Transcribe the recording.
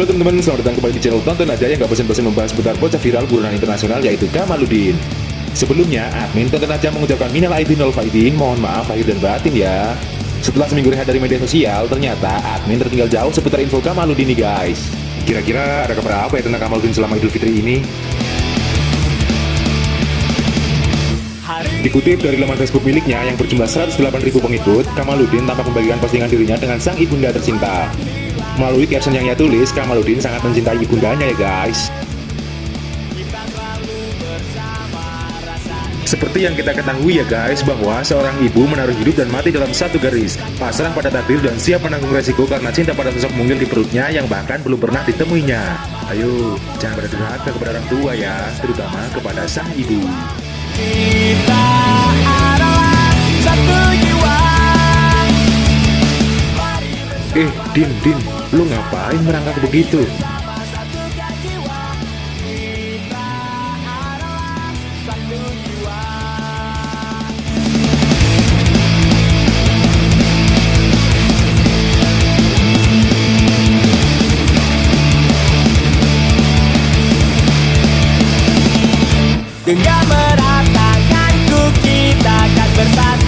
Halo teman-teman, selamat datang kembali di channel Tonton Aja yang gak bosan-bosan membahas seputar bocah viral buronan internasional yaitu Kamaludin. Sebelumnya, admin Tonton Aja mengucapkan minal aidin wal faidin, mohon maaf lahir dan batin ya. Setelah seminggu rehat dari media sosial, ternyata admin tertinggal jauh seputar info Kamaludin nih guys. Kira-kira ada kabar apa ya tentang Kamaludin selama Idul Fitri ini? Dikutip dari laman Facebook miliknya yang berjumlah 108.000 pengikut, Kamaludin tampak membagikan postingan dirinya dengan sang ibunda tercinta. Melalui caption yang ia tulis, Kamaludin sangat mencintai ibundanya ya guys. Seperti yang kita ketahui ya guys, bahwa seorang ibu menaruh hidup dan mati dalam satu garis, pasrah pada takdir dan siap menanggung resiko karena cinta pada sosok mungil di perutnya yang bahkan belum pernah ditemuinya. Ayo, jangan berdurhaka kepada orang tua ya, terutama kepada sang ibu. Eh, Din, Din, lu ngapain merangkak begitu? Dengan meratakanku kita akan bersatu